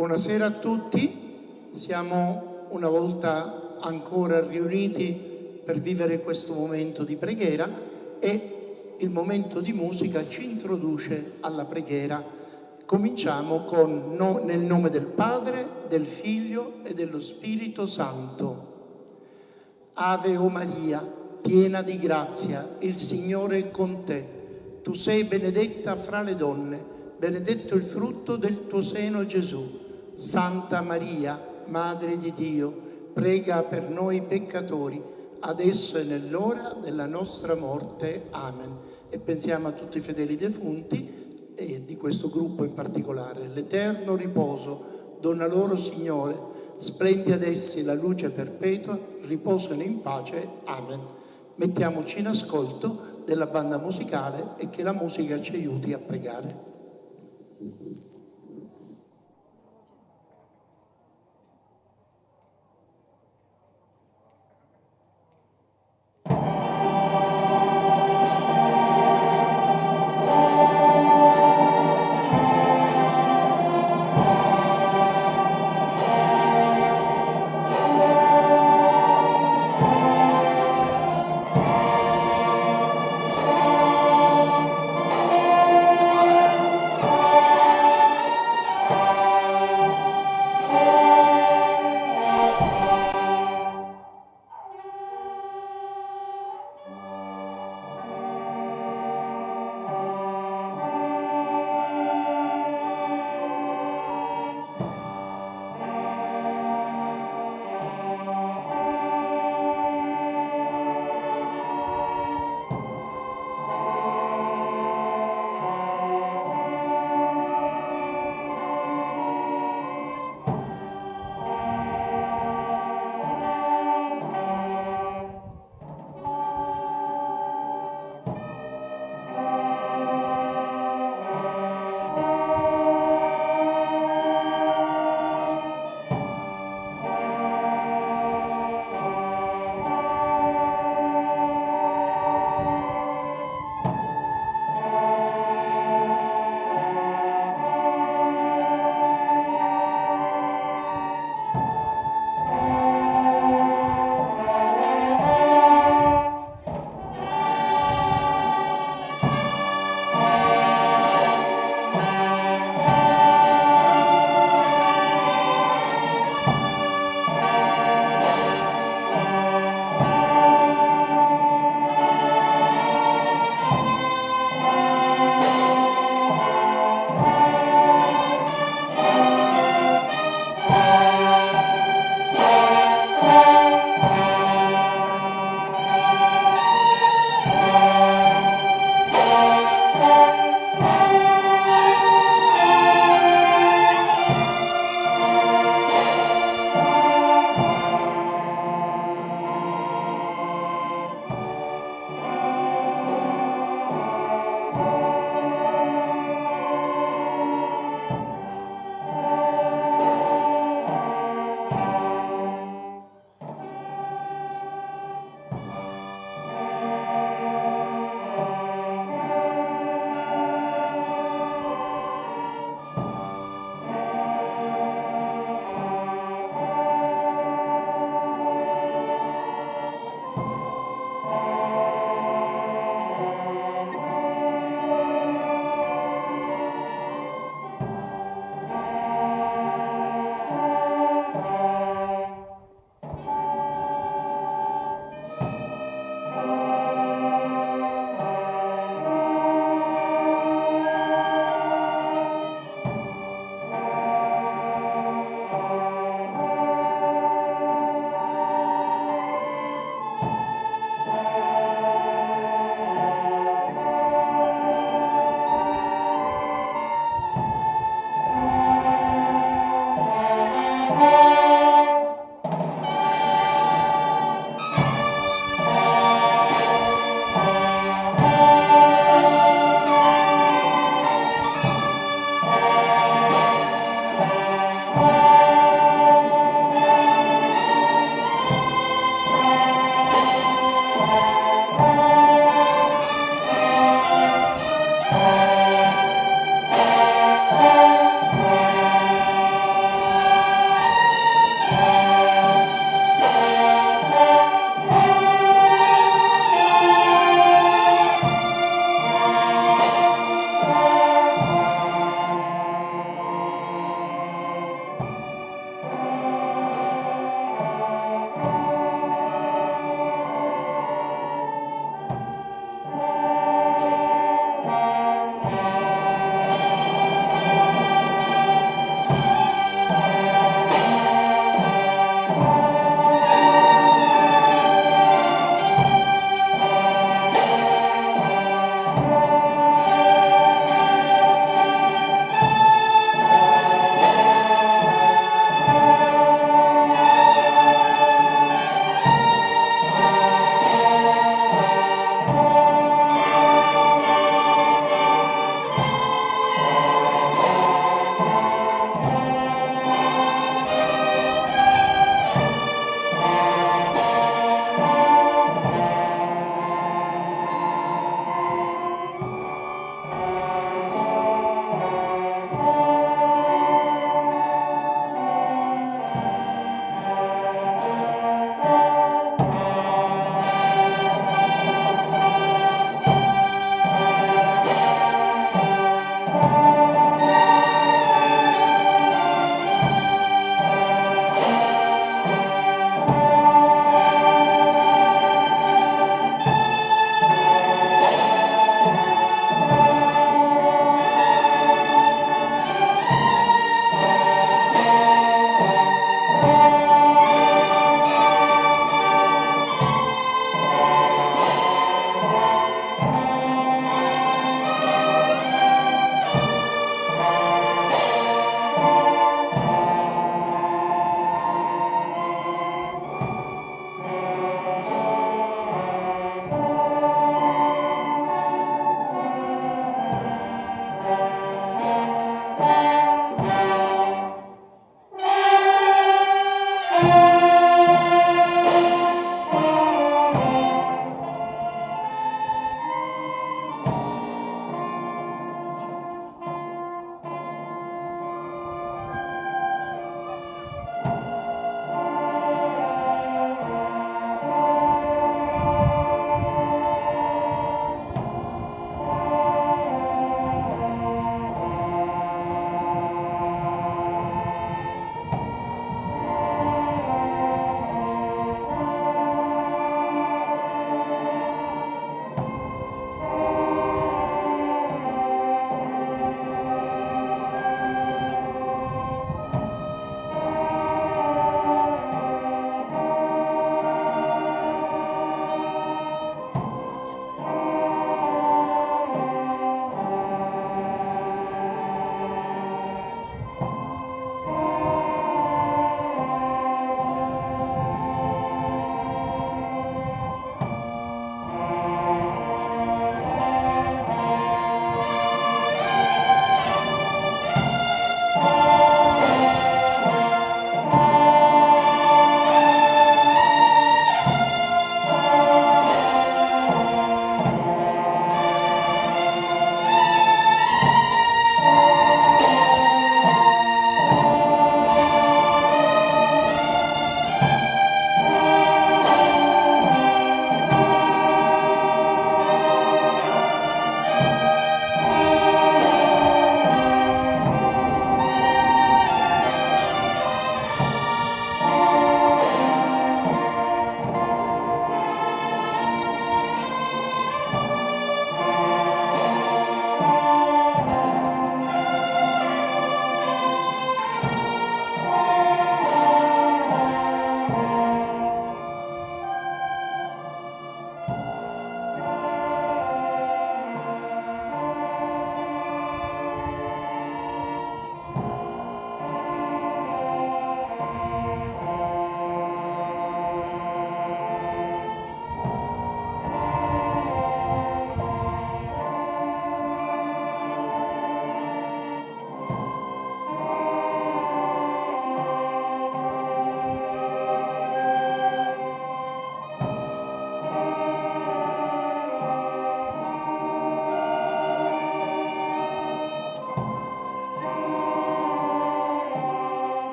Buonasera a tutti, siamo una volta ancora riuniti per vivere questo momento di preghiera e il momento di musica ci introduce alla preghiera. Cominciamo con no, nel nome del Padre, del Figlio e dello Spirito Santo. Ave o Maria, piena di grazia, il Signore è con te. Tu sei benedetta fra le donne, benedetto il frutto del tuo seno Gesù. Santa Maria, Madre di Dio, prega per noi peccatori, adesso e nell'ora della nostra morte. Amen. E pensiamo a tutti i fedeli defunti e di questo gruppo in particolare. L'eterno riposo dona loro, Signore, splendi ad essi la luce perpetua, riposano in pace. Amen. Mettiamoci in ascolto della banda musicale e che la musica ci aiuti a pregare.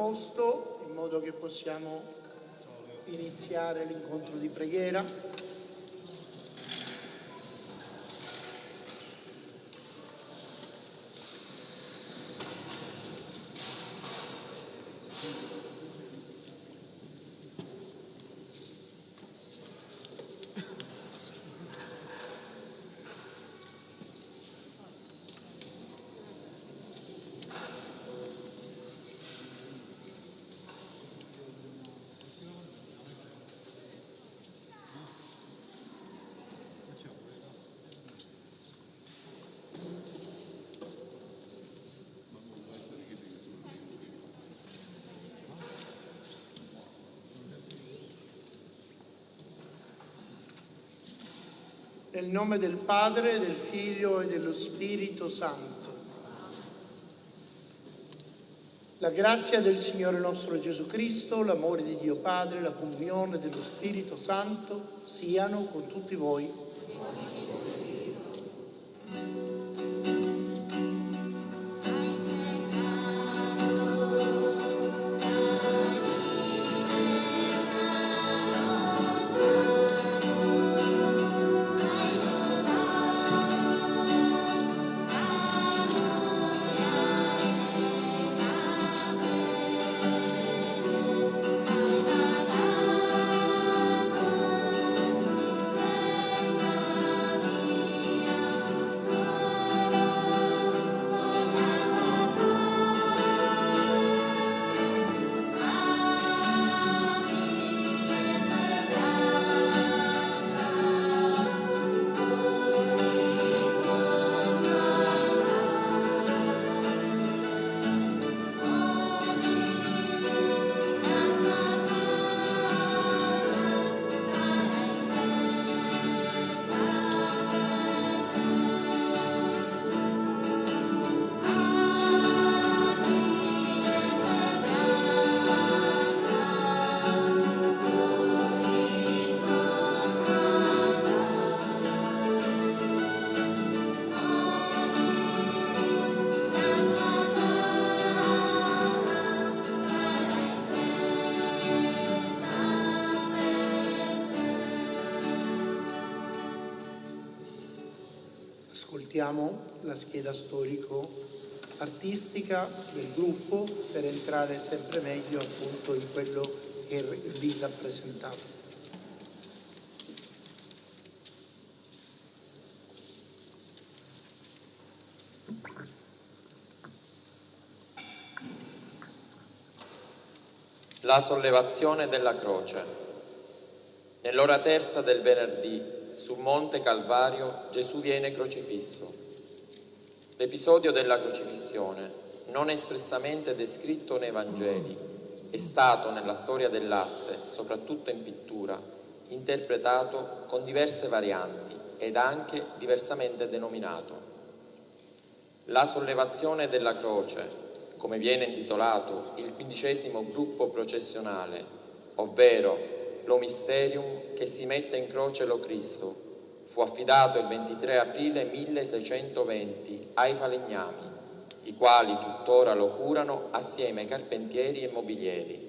Posto in modo che possiamo iniziare l'incontro di preghiera. Nel nome del Padre, del Figlio e dello Spirito Santo. La grazia del Signore nostro Gesù Cristo, l'amore di Dio Padre, la comunione dello Spirito Santo siano con tutti voi. Ascoltiamo la scheda storico-artistica del gruppo per entrare sempre meglio appunto in quello che è lì rappresentato. La sollevazione della croce. Nell'ora terza del venerdì sul monte Calvario Gesù viene crocifisso. L'episodio della crocifissione, non espressamente descritto nei Vangeli, è stato nella storia dell'arte, soprattutto in pittura, interpretato con diverse varianti ed anche diversamente denominato. La sollevazione della croce, come viene intitolato il quindicesimo gruppo processionale, ovvero lo misterium che si mette in croce lo Cristo, fu affidato il 23 aprile 1620 ai falegnami, i quali tuttora lo curano assieme ai carpentieri e mobilieri.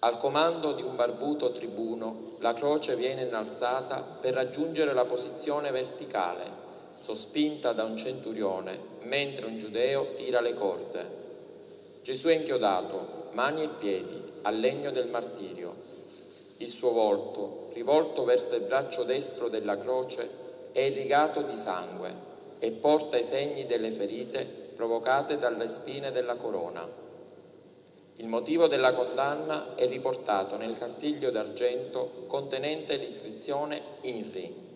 Al comando di un barbuto tribuno, la croce viene innalzata per raggiungere la posizione verticale, sospinta da un centurione, mentre un giudeo tira le corde. Gesù è inchiodato, mani e piedi, al legno del martirio. Il suo volto, rivolto verso il braccio destro della croce, è irrigato di sangue e porta i segni delle ferite provocate dalle spine della corona. Il motivo della condanna è riportato nel cartiglio d'argento contenente l'iscrizione INRI.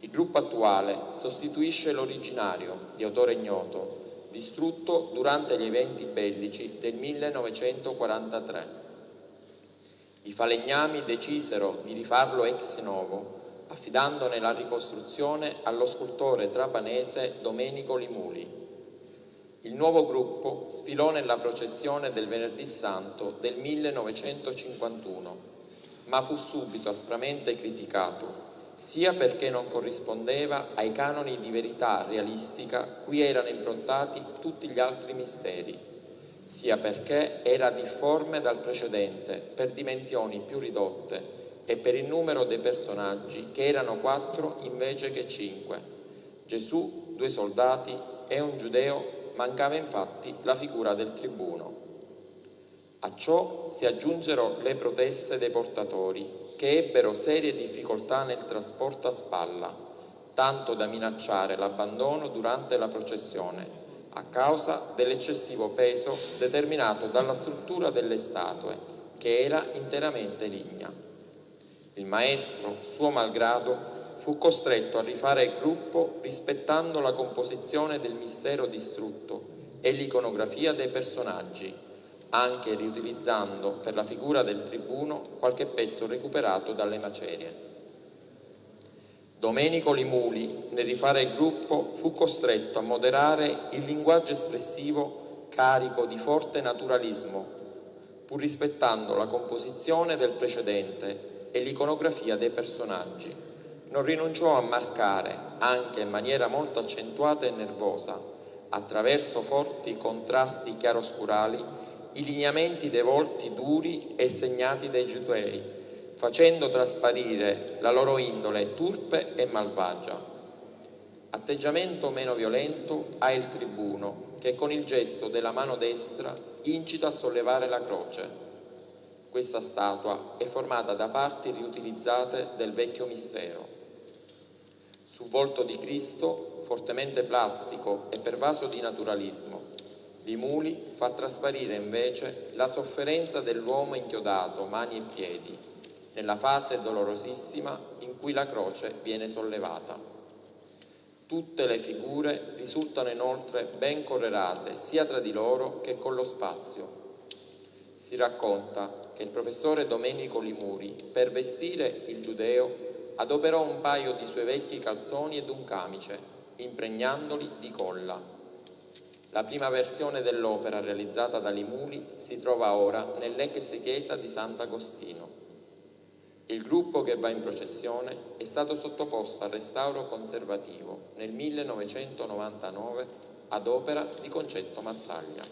Il gruppo attuale sostituisce l'originario, di autore ignoto, distrutto durante gli eventi bellici del 1943. I falegnami decisero di rifarlo ex novo, affidandone la ricostruzione allo scultore trapanese Domenico Limuli. Il nuovo gruppo sfilò nella processione del Venerdì Santo del 1951, ma fu subito aspramente criticato sia perché non corrispondeva ai canoni di verità realistica cui erano improntati tutti gli altri misteri, sia perché era difforme dal precedente per dimensioni più ridotte e per il numero dei personaggi che erano quattro invece che cinque. Gesù, due soldati e un giudeo mancava infatti la figura del tribuno. A ciò si aggiunsero le proteste dei portatori, che ebbero serie difficoltà nel trasporto a spalla, tanto da minacciare l'abbandono durante la processione, a causa dell'eccessivo peso determinato dalla struttura delle statue, che era interamente ligna. Il maestro, suo malgrado, fu costretto a rifare il gruppo rispettando la composizione del mistero distrutto e l'iconografia dei personaggi, anche riutilizzando per la figura del tribuno qualche pezzo recuperato dalle macerie. Domenico Limuli, nel rifare il gruppo, fu costretto a moderare il linguaggio espressivo carico di forte naturalismo, pur rispettando la composizione del precedente e l'iconografia dei personaggi. Non rinunciò a marcare, anche in maniera molto accentuata e nervosa, attraverso forti contrasti chiaroscurali, i lineamenti dei volti duri e segnati dai giudei, facendo trasparire la loro indole turpe e malvagia. Atteggiamento meno violento ha il tribuno, che con il gesto della mano destra incita a sollevare la croce. Questa statua è formata da parti riutilizzate del vecchio mistero. Sul volto di Cristo, fortemente plastico e pervaso di naturalismo, Limuli fa trasparire invece la sofferenza dell'uomo inchiodato, mani e piedi, nella fase dolorosissima in cui la croce viene sollevata. Tutte le figure risultano inoltre ben correlate sia tra di loro che con lo spazio. Si racconta che il professore Domenico Limuri, per vestire il giudeo, adoperò un paio di suoi vecchi calzoni ed un camice, impregnandoli di colla. La prima versione dell'opera realizzata da Limuli si trova ora nell'ex chiesa di Sant'Agostino. Il gruppo che va in processione è stato sottoposto al restauro conservativo nel 1999 ad opera di Concetto Mazzaglia.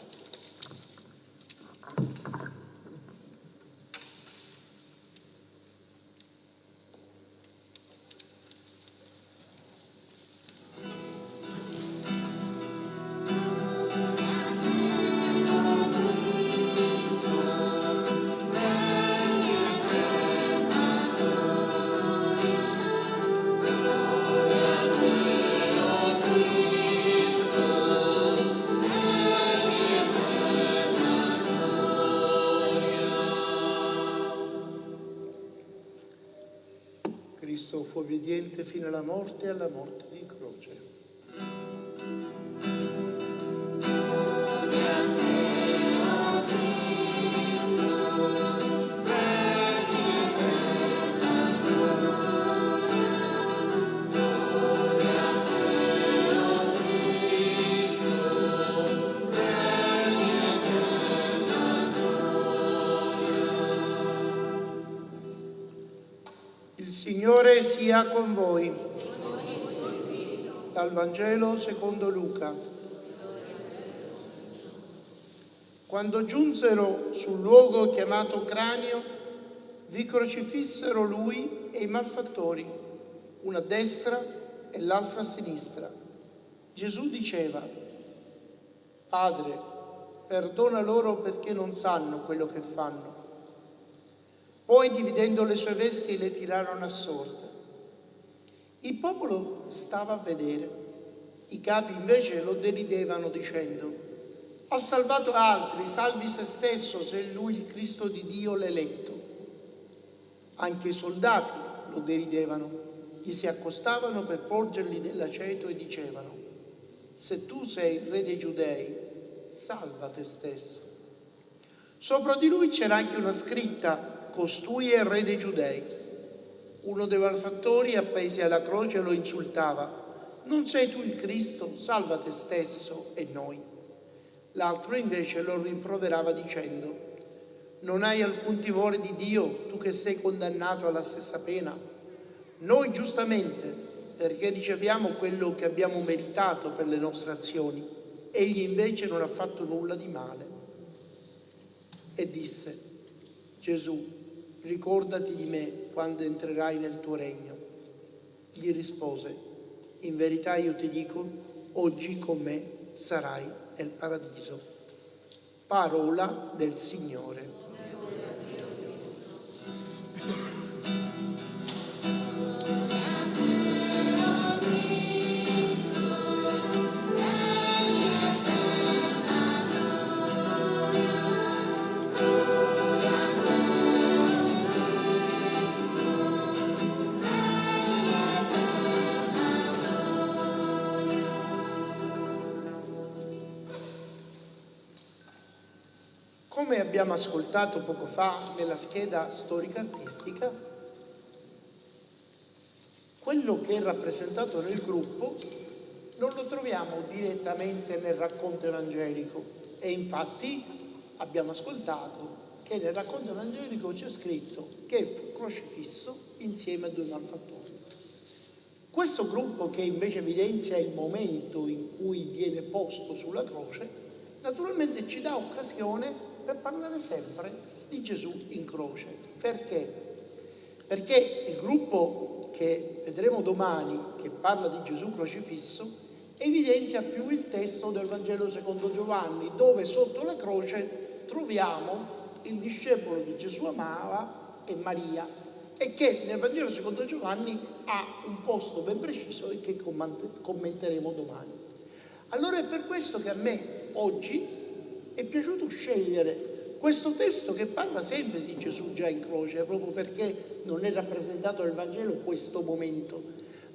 Sia con voi. Dal Vangelo secondo Luca. Quando giunsero sul luogo chiamato cranio, vi crocifissero lui e i malfattori, una a destra e l'altra a sinistra. Gesù diceva, Padre, perdona loro perché non sanno quello che fanno. Poi, dividendo le sue vesti, le tirarono a sorte. Il popolo stava a vedere. I capi invece lo deridevano dicendo, ha salvato altri, salvi se stesso se lui il Cristo di Dio l'eletto. Anche i soldati lo deridevano, gli si accostavano per porgergli dell'aceto e dicevano, se tu sei il re dei giudei, salva te stesso. Sopra di lui c'era anche una scritta costui è il re dei giudei. Uno dei malfattori, appesi alla croce, lo insultava. Non sei tu il Cristo? Salva te stesso e noi. L'altro invece lo rimproverava dicendo, non hai alcun timore di Dio, tu che sei condannato alla stessa pena? Noi giustamente, perché riceviamo quello che abbiamo meritato per le nostre azioni, egli invece non ha fatto nulla di male. e disse, Gesù, ricordati di me quando entrerai nel tuo regno. Gli rispose, in verità io ti dico, oggi con me sarai nel paradiso. Parola del Signore. Abbiamo ascoltato poco fa nella scheda storica artistica, quello che è rappresentato nel gruppo non lo troviamo direttamente nel racconto evangelico e infatti abbiamo ascoltato che nel racconto evangelico c'è scritto che fu crocifisso insieme a due malfattori. Questo gruppo che invece evidenzia il momento in cui viene posto sulla croce, naturalmente ci dà occasione per parlare sempre di Gesù in croce. Perché? Perché il gruppo che vedremo domani, che parla di Gesù crocifisso, evidenzia più il testo del Vangelo secondo Giovanni, dove sotto la croce troviamo il discepolo che Gesù amava e Maria, e che nel Vangelo secondo Giovanni ha un posto ben preciso e che commenteremo domani. Allora è per questo che a me oggi è piaciuto scegliere questo testo che parla sempre di Gesù già in croce, proprio perché non è rappresentato nel Vangelo questo momento,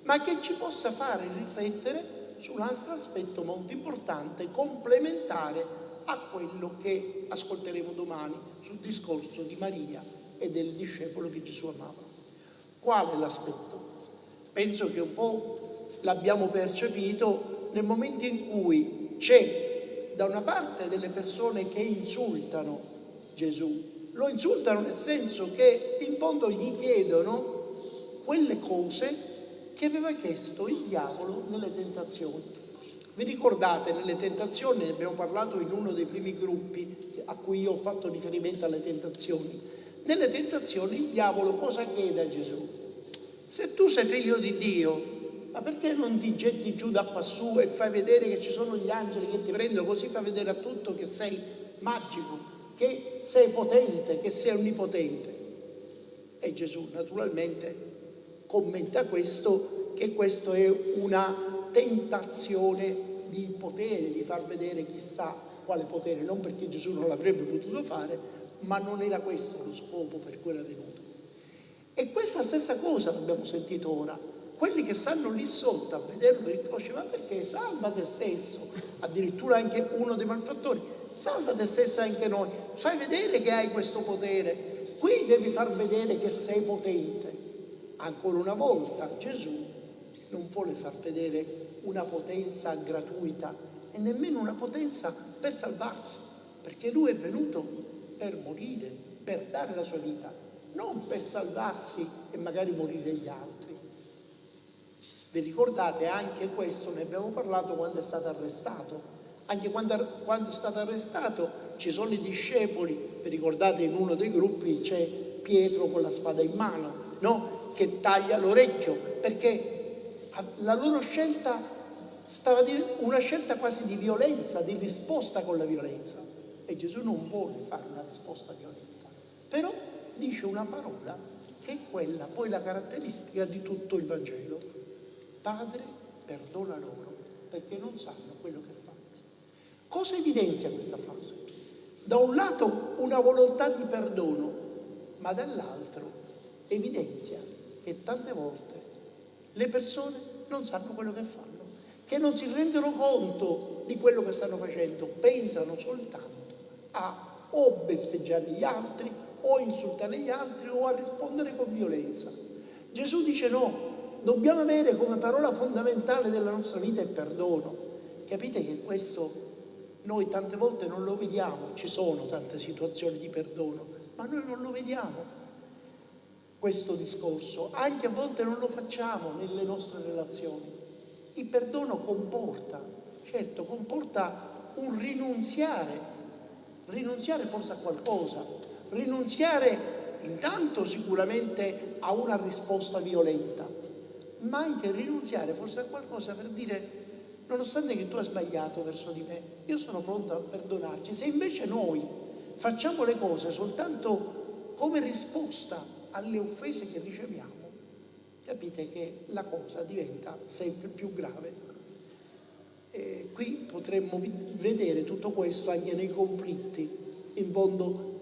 ma che ci possa fare riflettere su un altro aspetto molto importante, complementare a quello che ascolteremo domani sul discorso di Maria e del discepolo che Gesù amava. Qual è l'aspetto? Penso che un po' l'abbiamo percepito nel momento in cui c'è da una parte delle persone che insultano Gesù, lo insultano nel senso che in fondo gli chiedono quelle cose che aveva chiesto il diavolo nelle tentazioni. Vi ricordate, nelle tentazioni, ne abbiamo parlato in uno dei primi gruppi a cui io ho fatto riferimento alle tentazioni. Nelle tentazioni il diavolo cosa chiede a Gesù? Se tu sei figlio di Dio, ma perché non ti getti giù da quassù e fai vedere che ci sono gli angeli che ti prendono, così fai vedere a tutto che sei magico, che sei potente, che sei onnipotente? E Gesù naturalmente commenta questo, che questo è una tentazione di potere, di far vedere chissà quale potere, non perché Gesù non l'avrebbe potuto fare, ma non era questo lo scopo per cui era venuto. E questa stessa cosa l'abbiamo sentito ora quelli che stanno lì sotto a vederlo croce, ma perché salva te stesso, addirittura anche uno dei malfattori, salva te stesso anche noi, fai vedere che hai questo potere, qui devi far vedere che sei potente. Ancora una volta Gesù non vuole far vedere una potenza gratuita e nemmeno una potenza per salvarsi, perché lui è venuto per morire, per dare la sua vita, non per salvarsi e magari morire gli altri. Vi ricordate anche questo, ne abbiamo parlato quando è stato arrestato. Anche quando, quando è stato arrestato ci sono i discepoli, vi ricordate in uno dei gruppi c'è Pietro con la spada in mano, no? che taglia l'orecchio, perché la loro scelta stava una scelta quasi di violenza, di risposta con la violenza. E Gesù non vuole fare una risposta violenta, però dice una parola che è quella, poi la caratteristica di tutto il Vangelo. Padre, perdona loro perché non sanno quello che fanno. Cosa evidenzia questa frase? Da un lato una volontà di perdono, ma dall'altro evidenzia che tante volte le persone non sanno quello che fanno, che non si rendono conto di quello che stanno facendo, pensano soltanto a o beffeggiare gli altri o insultare gli altri o a rispondere con violenza. Gesù dice no, dobbiamo avere come parola fondamentale della nostra vita il perdono. Capite che questo noi tante volte non lo vediamo, ci sono tante situazioni di perdono, ma noi non lo vediamo questo discorso, anche a volte non lo facciamo nelle nostre relazioni. Il perdono comporta, certo, comporta un rinunziare rinunziare forse a qualcosa, rinunziare intanto sicuramente a una risposta violenta, ma anche rinunziare forse a qualcosa per dire nonostante che tu hai sbagliato verso di me, io sono pronto a perdonarci. Se invece noi facciamo le cose soltanto come risposta alle offese che riceviamo, capite che la cosa diventa sempre più grave. E qui potremmo vedere tutto questo anche nei conflitti. In fondo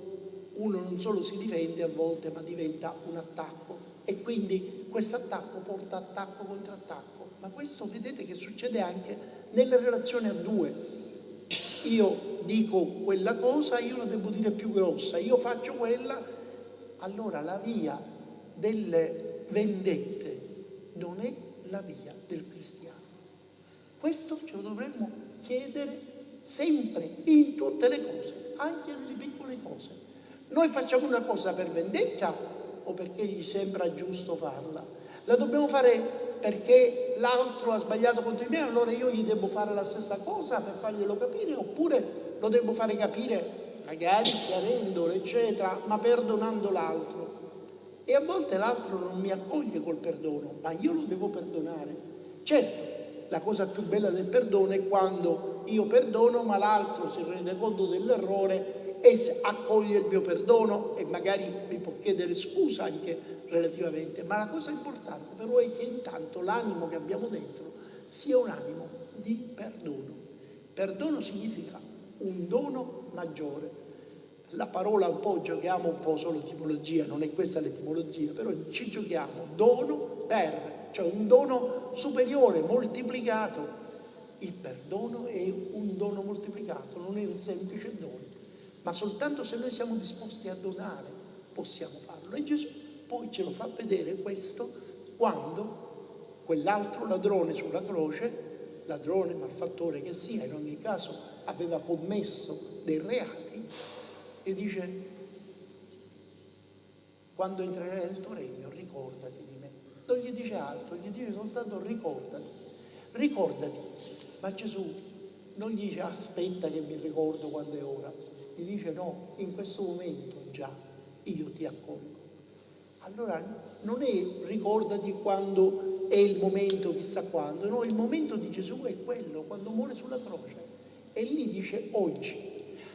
uno non solo si difende a volte, ma diventa un attacco. E quindi questo attacco porta attacco contro attacco. Ma questo vedete che succede anche nelle relazioni a due. Io dico quella cosa, io la devo dire più grossa, io faccio quella, allora la via delle vendette non è la via del cristiano. Questo ce lo dovremmo chiedere sempre, in tutte le cose, anche nelle piccole cose. Noi facciamo una cosa per vendetta o perché gli sembra giusto farla? La dobbiamo fare perché l'altro ha sbagliato contro di me, allora io gli devo fare la stessa cosa per farglielo capire, oppure lo devo fare capire magari chiarendolo, eccetera, ma perdonando l'altro. E a volte l'altro non mi accoglie col perdono, ma io lo devo perdonare. Certo, la cosa più bella del perdono è quando io perdono, ma l'altro si rende conto dell'errore e accoglie il mio perdono e magari mi può chiedere scusa anche relativamente. Ma la cosa importante però è che intanto l'animo che abbiamo dentro sia un animo di perdono. Perdono significa un dono maggiore la parola un po' giochiamo un po' solo etimologia, non è questa l'etimologia, però ci giochiamo dono per, cioè un dono superiore, moltiplicato. Il perdono è un dono moltiplicato, non è un semplice dono, ma soltanto se noi siamo disposti a donare possiamo farlo. E Gesù poi ce lo fa vedere questo quando quell'altro ladrone sulla croce, ladrone, malfattore che sia, in ogni caso aveva commesso dei reati, e dice, quando entrerai nel tuo regno ricordati di me. Non gli dice altro, gli dice soltanto ricordati, ricordati. Ma Gesù non gli dice aspetta che mi ricordo quando è ora, gli dice no, in questo momento già io ti accolgo. Allora non è ricordati quando è il momento chissà quando, no, il momento di Gesù è quello, quando muore sulla croce. E lì dice oggi.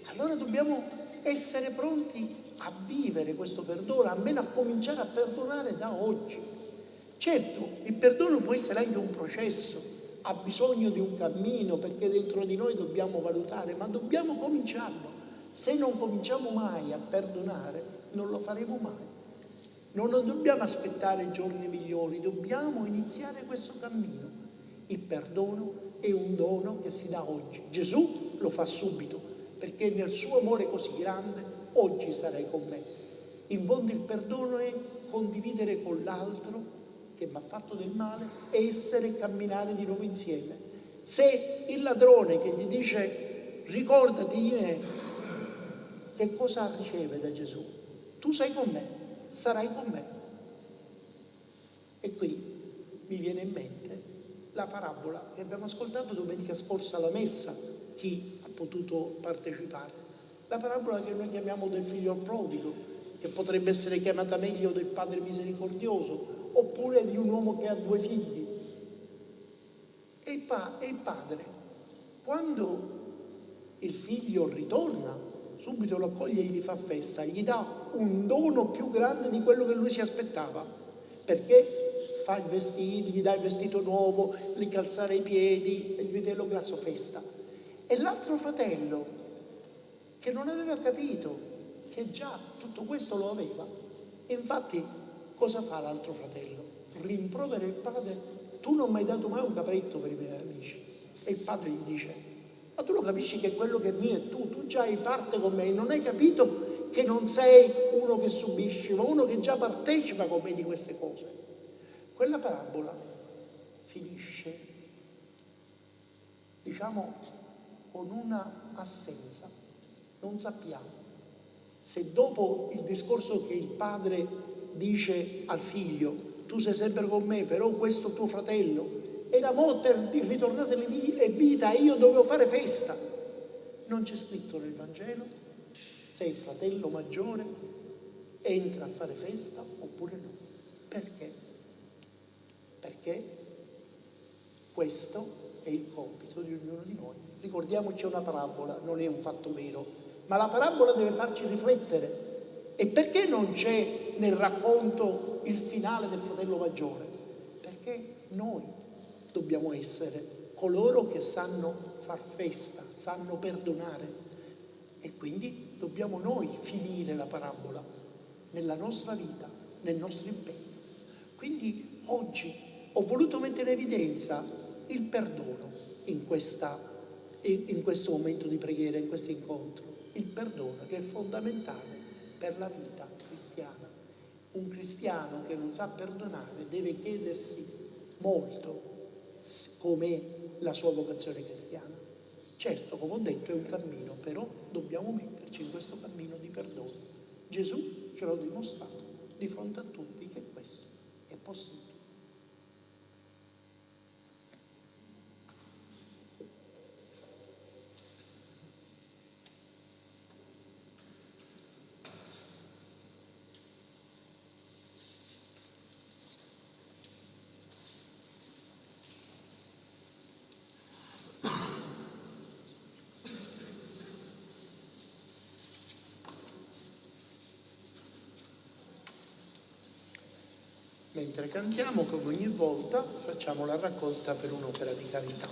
Allora dobbiamo essere pronti a vivere questo perdono, almeno a cominciare a perdonare da oggi. Certo, il perdono può essere anche un processo, ha bisogno di un cammino perché dentro di noi dobbiamo valutare, ma dobbiamo cominciarlo. Se non cominciamo mai a perdonare, non lo faremo mai. Non dobbiamo aspettare giorni migliori, dobbiamo iniziare questo cammino. Il perdono è un dono che si dà oggi. Gesù lo fa subito, perché nel suo amore così grande oggi sarai con me. In fondo il perdono è condividere con l'altro che mi ha fatto del male e essere e camminare di nuovo insieme. Se il ladrone che gli dice ricordati di me, che cosa riceve da Gesù? Tu sei con me, sarai con me. E qui mi viene in mente la parabola che abbiamo ascoltato domenica scorsa alla messa, chi potuto partecipare. La parabola che noi chiamiamo del figlio prodigo, che potrebbe essere chiamata meglio del padre misericordioso, oppure di un uomo che ha due figli. E il padre, quando il figlio ritorna, subito lo accoglie e gli fa festa, gli dà un dono più grande di quello che lui si aspettava, perché fa il vestito, gli dà il vestito nuovo, gli calzare i piedi, il vitello grasso festa. E l'altro fratello, che non aveva capito che già tutto questo lo aveva, e infatti cosa fa l'altro fratello? Rimprovera il padre, tu non mi hai dato mai un capretto per i miei amici. E il padre gli dice, ma tu lo capisci che quello che è mio è tu, tu già hai parte con me, non hai capito che non sei uno che subisce, ma uno che già partecipa con me di queste cose. Quella parabola finisce, diciamo, con una assenza. Non sappiamo se dopo il discorso che il padre dice al figlio, tu sei sempre con me, però questo tuo fratello era morto e ritornato in vita e io dovevo fare festa. Non c'è scritto nel Vangelo se il fratello maggiore entra a fare festa oppure no. Perché? Perché questo è il compito di ognuno di noi. Ricordiamoci una parabola, non è un fatto vero, ma la parabola deve farci riflettere. E perché non c'è nel racconto il finale del fratello maggiore? Perché noi dobbiamo essere coloro che sanno far festa, sanno perdonare. E quindi dobbiamo noi finire la parabola nella nostra vita, nel nostro impegno. Quindi oggi ho voluto mettere in evidenza il perdono in, questa, in questo momento di preghiera, in questo incontro. Il perdono che è fondamentale per la vita cristiana. Un cristiano che non sa perdonare deve chiedersi molto com'è la sua vocazione cristiana. Certo, come ho detto, è un cammino, però dobbiamo metterci in questo cammino di perdono. Gesù ce l'ha dimostrato di fronte a tutti che questo è possibile. Mentre cantiamo, come ogni volta, facciamo la raccolta per un'opera di carità.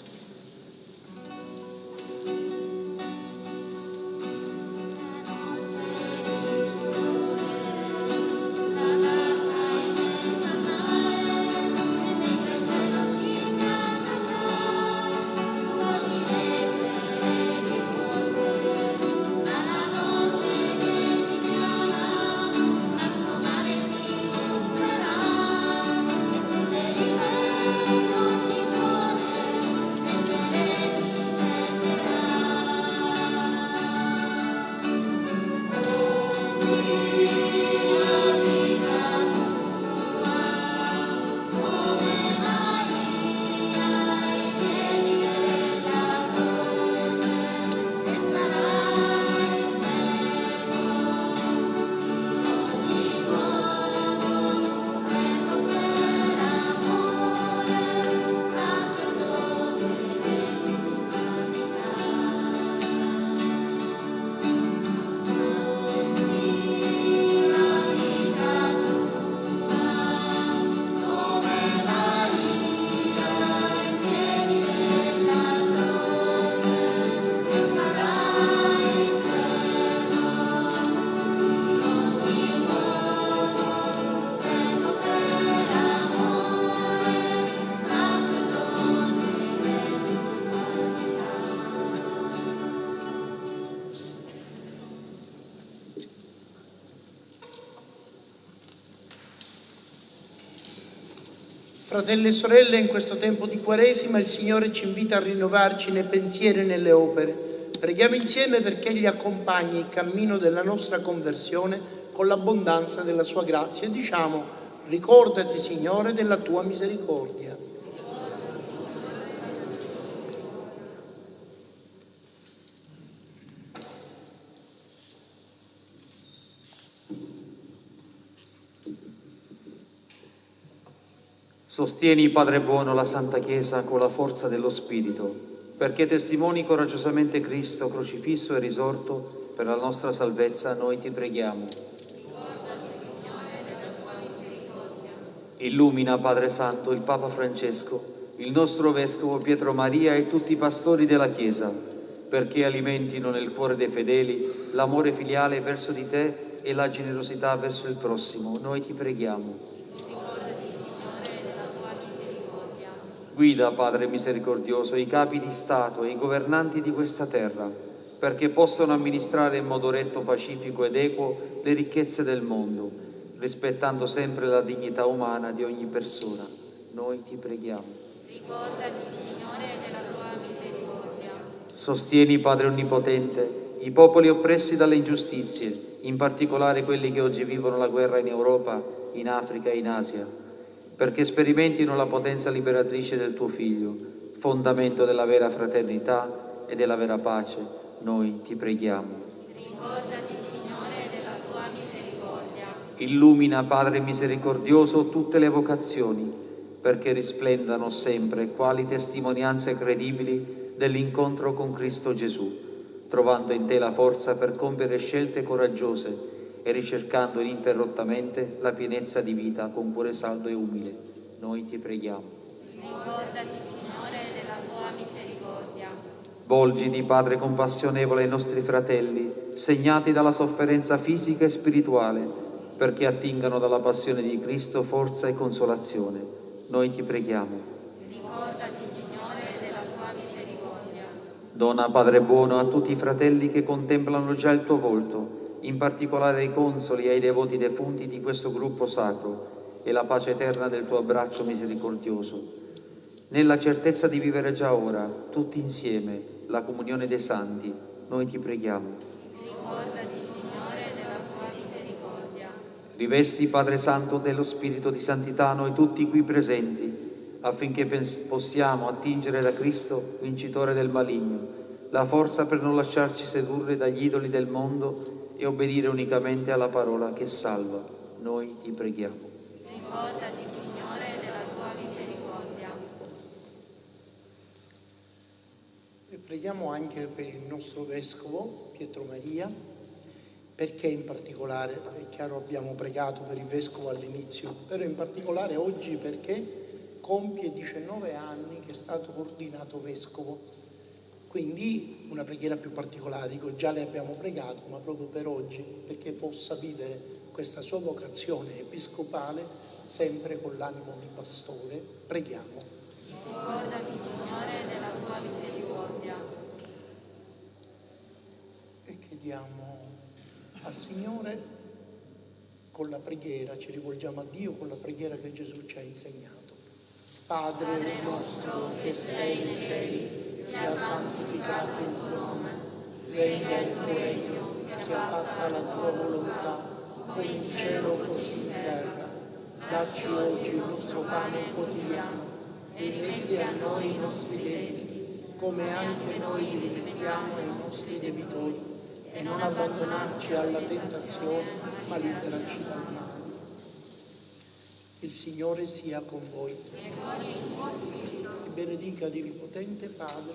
Fratelli e sorelle, in questo tempo di Quaresima il Signore ci invita a rinnovarci nei pensieri e nelle opere. Preghiamo insieme perché Egli accompagni il cammino della nostra conversione con l'abbondanza della Sua grazia e diciamo, ricordati Signore della Tua misericordia. Sostieni, Padre buono, la Santa Chiesa con la forza dello Spirito, perché testimoni coraggiosamente Cristo crocifisso e risorto per la nostra salvezza, noi ti preghiamo. Illumina, Padre Santo, il Papa Francesco, il nostro Vescovo Pietro Maria e tutti i pastori della Chiesa, perché alimentino nel cuore dei fedeli l'amore filiale verso di te e la generosità verso il prossimo. Noi ti preghiamo. Guida, Padre misericordioso, i capi di Stato e i governanti di questa terra, perché possano amministrare in modo retto, pacifico ed equo le ricchezze del mondo, rispettando sempre la dignità umana di ogni persona. Noi ti preghiamo. Ricordati, Signore, della tua misericordia. Sostieni, Padre Onnipotente, i popoli oppressi dalle ingiustizie, in particolare quelli che oggi vivono la guerra in Europa, in Africa e in Asia perché sperimentino la potenza liberatrice del tuo Figlio, fondamento della vera fraternità e della vera pace, noi ti preghiamo. Ricordati, Signore Illumina, Padre misericordioso, tutte le vocazioni, perché risplendano sempre quali testimonianze credibili dell'incontro con Cristo Gesù, trovando in te la forza per compiere scelte coraggiose e ricercando ininterrottamente la pienezza di vita con cuore saldo e umile. Noi ti preghiamo. Ricordati, Signore, della tua misericordia. Volgiti, Padre compassionevole, ai nostri fratelli, segnati dalla sofferenza fisica e spirituale, perché attingano dalla passione di Cristo forza e consolazione. Noi ti preghiamo. Ricordati, Signore, della tua misericordia. Dona, Padre buono, a tutti i fratelli che contemplano già il tuo volto, in particolare ai consoli e ai devoti defunti di questo gruppo sacro, e la pace eterna del tuo abbraccio misericordioso. Nella certezza di vivere già ora, tutti insieme, la comunione dei santi, noi ti preghiamo. Ricordati, Signore, della tua misericordia. Rivesti, Padre Santo, dello Spirito di Santità noi tutti qui presenti, affinché possiamo attingere da Cristo, vincitore del maligno, la forza per non lasciarci sedurre dagli idoli del mondo e obbedire unicamente alla parola che salva. Noi ti preghiamo. Ricordati, Signore, della tua misericordia. E preghiamo anche per il nostro vescovo Pietro Maria, perché in particolare, è chiaro abbiamo pregato per il vescovo all'inizio, però in particolare oggi perché compie 19 anni che è stato ordinato vescovo. Quindi una preghiera più particolare, dico già le abbiamo pregato, ma proprio per oggi, perché possa vivere questa sua vocazione episcopale sempre con l'animo di pastore. Preghiamo. Ricordati, Signore, della tua misericordia. e chiediamo al Signore con la preghiera, ci rivolgiamo a Dio con la preghiera che Gesù ci ha insegnato. Padre nostro che sei nei cieli, sia santificato il tuo nome, venga il tuo regno, sia fatta la tua volontà, come in cielo così in terra. Dacci oggi il nostro pane quotidiano e rimetti a noi i nostri debiti, come anche noi li rimettiamo ai nostri debitori, e non abbandonarci alla tentazione, ma liberaci male. Il Signore sia con voi. E benedica l'Onnipotente Padre,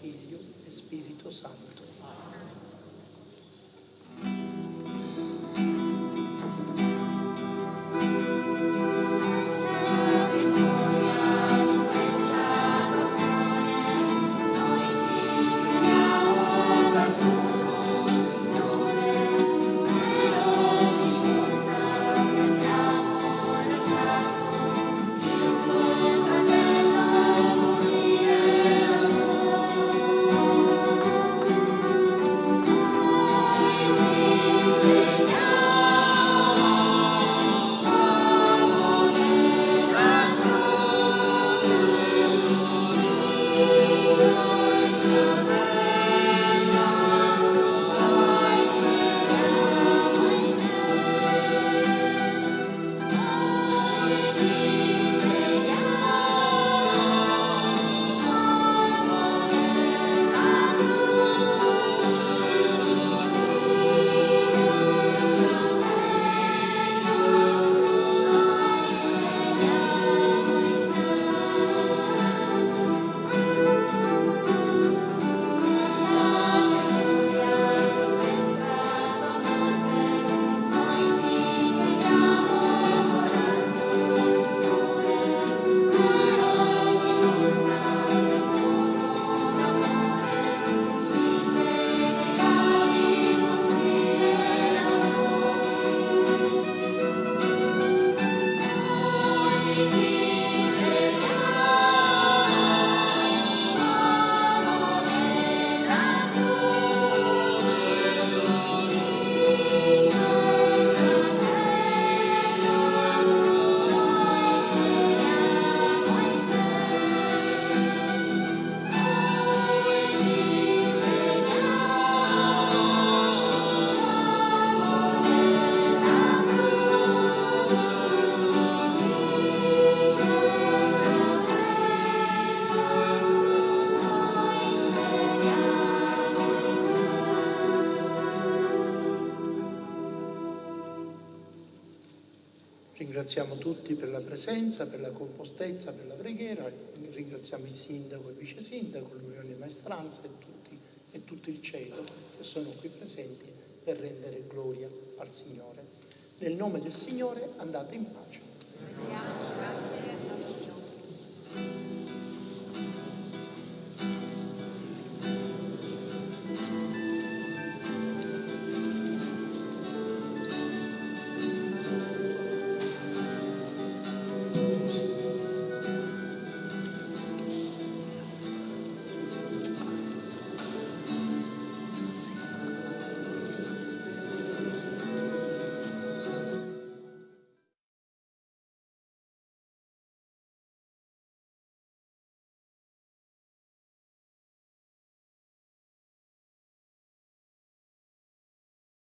Figlio e Spirito Santo. Ringraziamo tutti per la presenza, per la compostezza, per la preghiera, ringraziamo il sindaco e il vice sindaco, l'Unione Maestranza e, tutti, e tutto il cielo che sono qui presenti per rendere gloria al Signore. Nel nome del Signore andate in pace. Grazie.